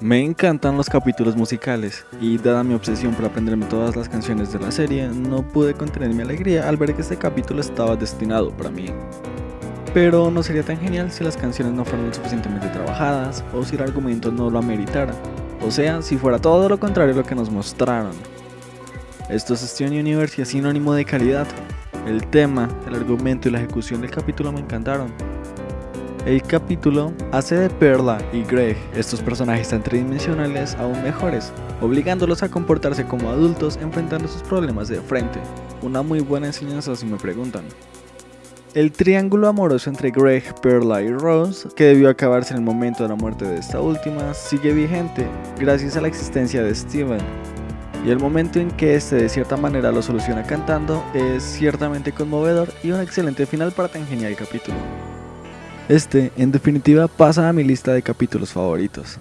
Me encantan los capítulos musicales y dada mi obsesión por aprenderme todas las canciones de la serie, no pude contener mi alegría al ver que este capítulo estaba destinado para mí. Pero no sería tan genial si las canciones no fueran suficientemente trabajadas o si el argumento no lo ameritara, o sea, si fuera todo lo contrario a lo que nos mostraron. Esto es Steven Universe y sinónimo de calidad. El tema, el argumento y la ejecución del capítulo me encantaron. El capítulo hace de Perla y Greg, estos personajes tan tridimensionales, aún mejores, obligándolos a comportarse como adultos enfrentando sus problemas de frente. Una muy buena enseñanza si me preguntan. El triángulo amoroso entre Greg, Perla y Rose, que debió acabarse en el momento de la muerte de esta última, sigue vigente gracias a la existencia de Steven. Y el momento en que este de cierta manera lo soluciona cantando es ciertamente conmovedor y un excelente final para tan genial capítulo. Este, en definitiva, pasa a mi lista de capítulos favoritos.